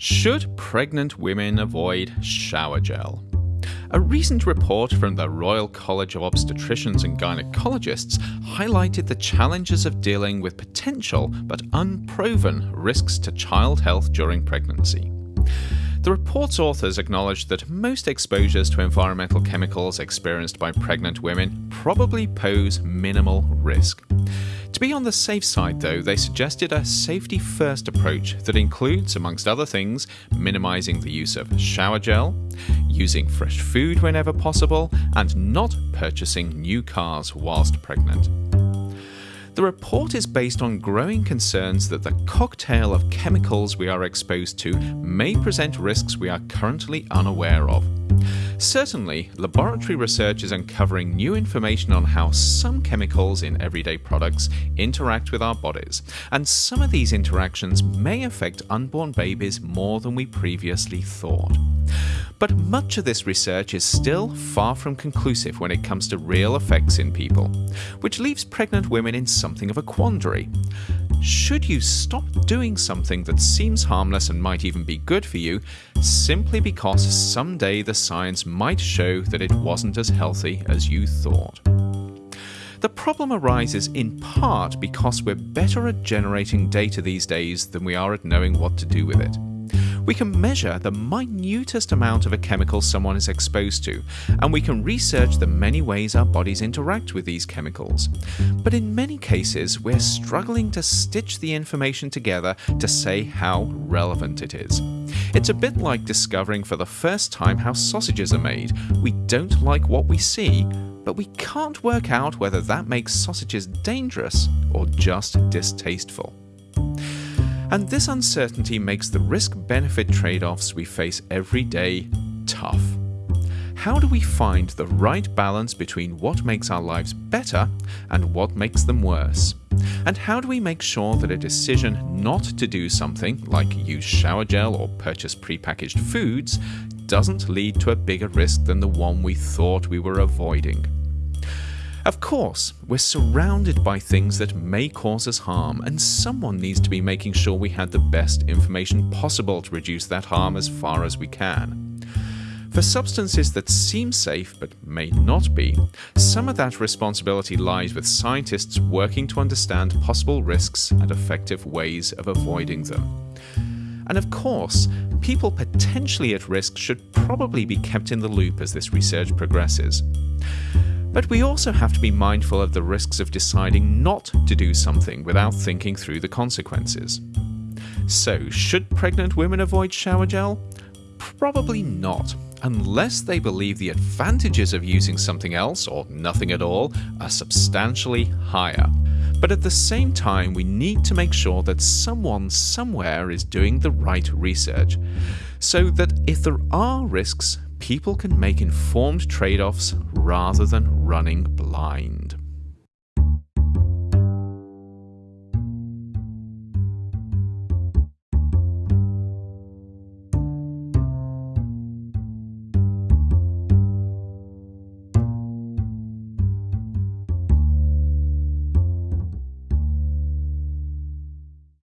Should pregnant women avoid shower gel? A recent report from the Royal College of Obstetricians and Gynecologists highlighted the challenges of dealing with potential but unproven risks to child health during pregnancy. The report's authors acknowledged that most exposures to environmental chemicals experienced by pregnant women probably pose minimal risk. To be on the safe side, though, they suggested a safety first approach that includes, amongst other things, minimizing the use of shower gel, using fresh food whenever possible, and not purchasing new cars whilst pregnant. The report is based on growing concerns that the cocktail of chemicals we are exposed to may present risks we are currently unaware of. Certainly, laboratory research is uncovering new information on how some chemicals in everyday products interact with our bodies, and some of these interactions may affect unborn babies more than we previously thought. But much of this research is still far from conclusive when it comes to real effects in people, which leaves pregnant women in something of a quandary. Should you stop doing something that seems harmless and might even be good for you simply because someday the science might show that it wasn't as healthy as you thought? The problem arises in part because we're better at generating data these days than we are at knowing what to do with it. We can measure the minutest amount of a chemical someone is exposed to, and we can research the many ways our bodies interact with these chemicals. But in many cases, we're struggling to stitch the information together to say how relevant it is. It's a bit like discovering for the first time how sausages are made. We don't like what we see, but we can't work out whether that makes sausages dangerous or just distasteful. And this uncertainty makes the risk benefit trade offs we face every day tough. How do we find the right balance between what makes our lives better and what makes them worse? And how do we make sure that a decision not to do something, like use shower gel or purchase prepackaged foods, doesn't lead to a bigger risk than the one we thought we were avoiding? Of course, we're surrounded by things that may cause us harm, and someone needs to be making sure we had the best information possible to reduce that harm as far as we can. For substances that seem safe but may not be, some of that responsibility lies with scientists working to understand possible risks and effective ways of avoiding them. And of course, people potentially at risk should probably be kept in the loop as this research progresses. But we also have to be mindful of the risks of deciding not to do something without thinking through the consequences. So, should pregnant women avoid shower gel? Probably not, unless they believe the advantages of using something else, or nothing at all, are substantially higher. But at the same time, we need to make sure that someone somewhere is doing the right research, so that if there are risks, people can make informed trade offs rather than running blind.